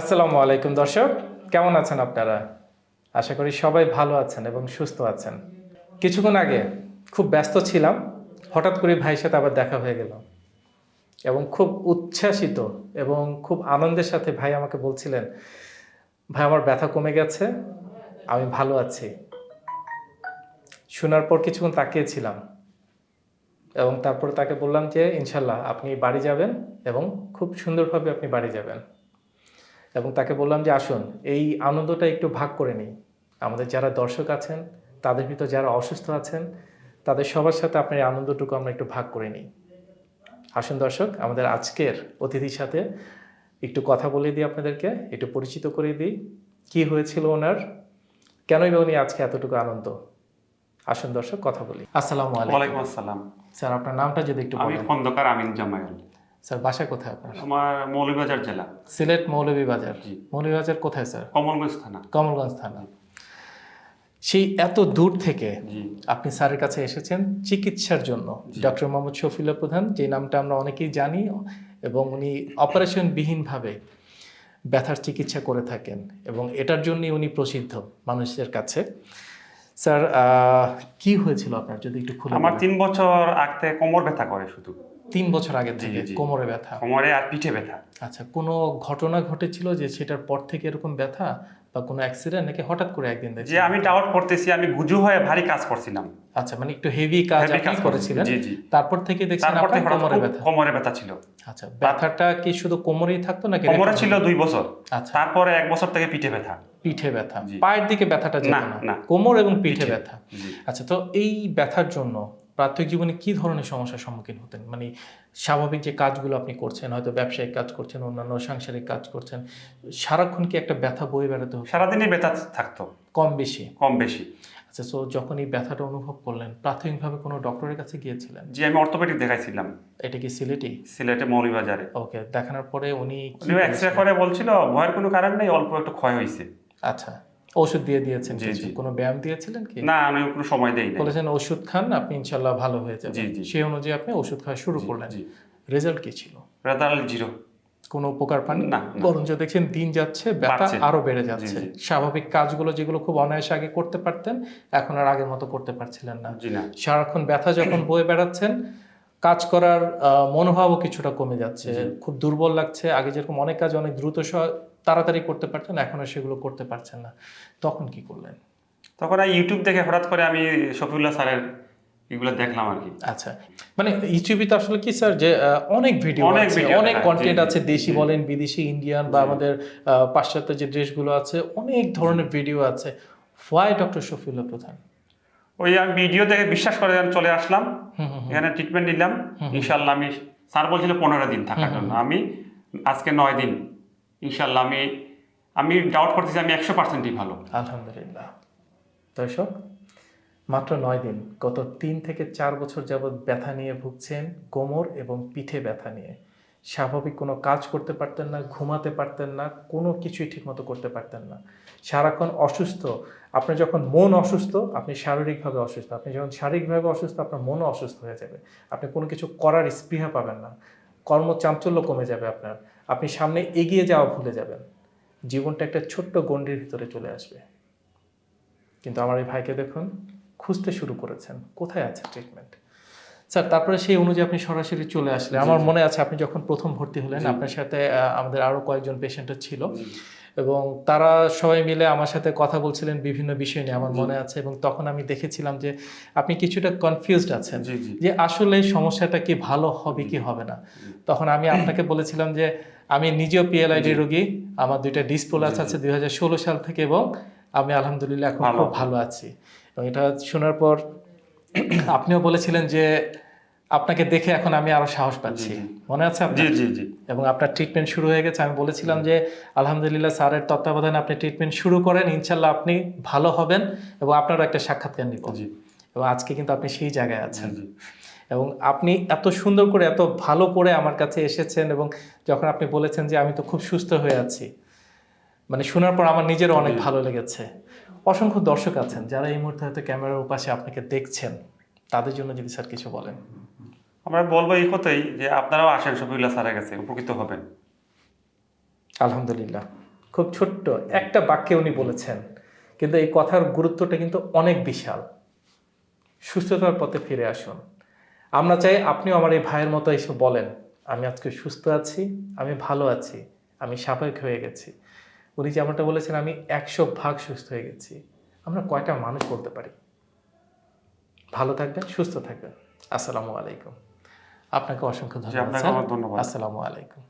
আসসালামু আলাইকুম দর্শক, কেমন আছেন আপনারা? আশা করি সবাই ভালো আছেন এবং সুস্থ আছেন। কিছুক্ষণ আগে খুব ব্যস্ত ছিলাম, হঠাৎ করে ভাইয়ের সাথে আবার দেখা হয়ে গেল। এবং খুব উচ্ছ্বাসিত এবং খুব আনন্দের সাথে ভাই আমাকে বলছিলেন, ভাই, আমার ব্যথা কমে গেছে, আমি ভালো আছি। শোনার পর কিছুক্ষণ তাকিয়েছিলাম এবং তারপর তাকে বললাম যে, ইনশাল্লাহ, আপনি বাড়ি যাবেন এবং খুব সুন্দরভাবে আপনি বাড়ি যাবেন। এবং তাকে বললাম যে আসুন এই আনন্দটা একটু ভাগ করে নিই। আমাদের যারা দর্শক আছেন তাদের ভিতর যারা অসুস্থ আছেন তাদের সবার সাথে আপনার এই আনন্দটুকু আমরা একটু ভাগ করে নিই। আসুন দর্শক আমাদের আজকের অতিথির সাথে একটু কথা বলে দিই আপনাদেরকে একটু পরিচিত করে দিই। কি হয়েছিল ওনার? কেনই বা উনি আজকে এতটুকু আনন্দ? আসুন দর্শক কথা বলি। আসসালামু আলাইকুম। আসসালাম। স্যার আপনার নামটা যদি একটু আমি খন্দকার আমিন জামাইল স্যার বাসা কোথায় আপনার? আমার মৌলভীবাজার জেলা। সিলেট মৌলভীবাজার। জি। মৌলভীবাজার কোথায় স্যার? কমলগঞ্জ থানা। কমলগঞ্জ থানা। সেই এত দূর থেকে আপনি স্যারের কাছে এসেছেন চিকিৎসার জন্য। ডক্টর মোহাম্মদ শফিউল্লাহ প্রধান যে নামটা আমরা অনেকেই জানি এবং উনি অপারেশনবিহীনভাবে ব্যথার চিকিৎসা করে থাকেন এবং এটার জন্যই উনি প্রসিদ্ধ মানুষের কাছে। স্যার কি হয়েছিল আপনার যদি একটু খুলে আমার তিন বছর আগতে কোমর ব্যথা করে শুধু। তিন বছর আগে থেকে কোমরে ব্যথা? কোমরে আর পিঠে ব্যথা। আচ্ছা কোনো ঘটনা ঘটেছিল যে সেটার পর থেকে এরকম ব্যথা? বা কোনো অ্যাক্সিডেন্ট নাকি হঠাৎ করে একদিন দেখছি যে আমি ডাউট করতেছি আমি গুজু হয়ে ভারী কাজ করছিলাম। আচ্ছা মানে একটু হেভি কাজ আপনি করেছিলেন। জি জি। তারপর থেকে দেখছেন আপনার কোমরে ব্যথা। কোমরে ব্যথা ছিল। আচ্ছা ব্যথাটা কি শুধু কোমরেই থাকতো নাকি কোমরে ছিল দুই বছর। আচ্ছা। তারপরে এক বছর থেকে পিঠে ব্যথা। পিঠে ব্যথা। পায়ের দিকে ব্যথাটা যেত না। কোমর এবং পিঠে। ব্যথা। আচ্ছা তো এই ব্যথার জন্য প্রাথমিক জীবনে কি ধরনের সমস্যার সম্মুখীন হতেন? মানে স্বাভাবিক যে কাজগুলো আপনি করছেন হয়তো ব্যবসায়িক কাজ করছেন অন্যান্য সাংসারিক কাজ করছেন সারাক্ষণ কি একটা ব্যথা বয়ে বেড়াতে হতো? সারাদিনই ব্যথা থাকতো। কম বেশি? কম বেশি। আচ্ছা তো যখন এই ব্যথাটা অনুভব করলেন প্রাথমিকভাবে কোনো ডক্টরের কাছে গিয়েছিলেন? যে আমি অর্থোপেডিক দেখাইছিলাম। এটা কি সিলেটি? সিলেটে মৌলভীবাজারে ওকে দেখানোর পরে উনি কি উনি এক্স রে বলেছিলেন? করে বলছিল ভয়ের কোনো কারণ নেই অল্প একটু ক্ষয় হয়েছে আচ্ছা। ওষুধ দিয়ে দিয়েছেন। কোনো ব্যায়াম দিয়েছিলেন কি? না আমি কোনো সময় দেই না বলেছেন ওষুধ খান আপনি ইনশাল্লাহ ভালো হয়ে যাবেন। সেই অনুযায়ী আপনি ওষুধ খাওয়া শুরু করলেন। জি। রেজাল্ট কি ছিল? Result zero. কোনো উপকার পান না। বরঞ্চ দেখছেন দিন যাচ্ছে ব্যথা আরও বেড়ে যাচ্ছে। স্বাভাবিক কাজগুলো যেগুলো খুব অনায়াসে আগে করতে পারতেন এখন আর আগের মতো করতে পারছিলেন না। জি না। সারাক্ষণ ব্যথা যখন বয়ে বেড়াচ্ছেন কাজ করার মনোভাবও কিছুটা কমে যাচ্ছে। খুব দুর্বল লাগছে। আগে যেরকম অনেক কাজ অনেক দ্রুত তাড়াতাড়ি করতে পারতেন এখন আর সেগুলো করতে পারছেন না। তখন কি করলেন? তখন আমি ইউটিউব দেখে হঠাৎ করে আমি শফিউল্লাহ স্যারের এগুলো দেখলাম আর কি। আচ্ছা। মানে ইউটিউবে তো আসলে কি স্যার? যে অনেক ভিডিও অনেক অনেক কন্টেন্ট আছে দেশি বলেন বিদেশি ইন্ডিয়ান বা আমাদের পাশ্চাত্য যে দেশগুলো আছে অনেক ধরনের ভিডিও আছে। হোয়াই ডক্টর শফিউল্লাহ প্রধান? ওই আমি ভিডিও দেখে বিশ্বাস করে আমি চলে আসলাম। এখানে ট্রিটমেন্ট নিলাম। ইনশাল্লাহ আমি স্যার বলছিল পনেরো দিন থাকার জন্য। আমি আজকে নয় দিন। ইনশাল্লাহ আমি আমি ডাউট করতেছি আমি একশো পার্সেন্টই ভালো। আলহামদুলিল্লাহ। দর্শক মাত্র নয় দিন। গত তিন থেকে চার বছর যাবৎ ব্যথা নিয়ে ভুগছেন কোমর এবং পিঠে ব্যথা নিয়ে। স্বাভাবিক কোনো কাজ করতে পারতেন না, ঘুমাতে পারতেন না, কোনো কিছুই ঠিকমতো করতে পারতেন না। সারাক্ষণ অসুস্থ আপনার যখন মন অসুস্থ, আপনি শারীরিকভাবে অসুস্থ। আপনি যখন শারীরিকভাবে অসুস্থ, আপনার মনও অসুস্থ হয়ে যাবে। আপনি কোনো কিছু করার স্পৃহা পাবেন না। কর্মচাঞ্চল্য কমে যাবে আপনার। আপনি সামনে এগিয়ে যাওয়া ভুলে যাবেন। জীবনটা একটা ছোট্ট গণ্ডির ভিতরে চলে আসবে। কিন্তু আমার এই ভাইকে দেখুন, খুঁজতে শুরু করেছেন। কোথায় আছে ট্রিটমেন্ট স্যার তারপরে সেই অনুযায়ী আপনি সরাসরি চলে আসলে আমার মনে আছে আপনি যখন প্রথম ভর্তি হলেন আপনার সাথে আমাদের আরও কয়েকজন পেশেন্টও ছিল। এবং তারা সবাই মিলে আমার সাথে কথা বলছিলেন বিভিন্ন বিষয় নিয়ে আমার। মনে আছে। এবং তখন আমি দেখেছিলাম যে আপনি কিছুটা কনফিউজড আছেন যে আসলে সমস্যাটা কি ভালো হবে কি হবে না। তখন আমি আপনাকে বলেছিলাম যে আমি নিজেও পিএলআইডি। রোগী আমার দুইটা ডিসপ্লাস। আছে দুই হাজার ষোলো সাল থেকে এবং আমি আলহামদুলিল্লাহ এখন খুব ভালো আছি। এবং এটা শোনার পর আপনিও বলেছিলেন যে আপনাকে দেখে এখন আমি আরও সাহস পাচ্ছি। মনে আছে জি জি জি। এবং আপনার ট্রিটমেন্ট শুরু হয়ে গেছে। আমি বলেছিলাম যে আলহামদুলিল্লাহ স্যারের তত্ত্বাবধানে আপনি ট্রিটমেন্ট শুরু করেন ইনশাল্লাহ আপনি ভালো হবেন এবং আপনারও একটা সাক্ষাৎকার নিব। এবং আজকে কিন্তু আপনি সেই জায়গায় আছেন। এবং আপনি এত সুন্দর করে এত ভালো করে আমার কাছে এসেছেন এবং যখন আপনি বলেছেন যে আমি তো খুব সুস্থ হয়ে আছি। মানে শোনার পর আমার নিজেরও অনেক ভালো লেগেছে। অসংখ্য দর্শক আছেন যারা এই মুহূর্তে হয়তো ক্যামেরার উপাশে আপনাকে দেখছেন তাদের জন্য যদি স্যার কিছু বলেন। আমরা বলব এই কথাই যে আপনারাও আসেন শফিউল্লাহ স্যারের কাছে উপকৃত হবেন। আলহামদুলিল্লাহ। খুব ছোট্ট একটা বাক্যে উনি বলেছেন কিন্তু এই কথার গুরুত্বটা কিন্তু অনেক বিশাল। সুস্থতার পথে ফিরে আসুন। আমরা চাই আপনিও আমার এই ভাইয়ের মতো এসে বলেন আমি আজকে সুস্থ আছি আমি ভালো আছি আমি স্বাভাবিক হয়ে গেছি। উনি যেমনটা বলেছেন আমি একশো ভাগ সুস্থ হয়ে গেছি। আমরা কয়টা মানুষ বলতে পারি? ভালো থাকবেন সুস্থ থাকবেন। আসসালামু আলাইকুম। আপনাকে অসংখ্য ধন্যবাদ। আসসালামু আলাইকুম।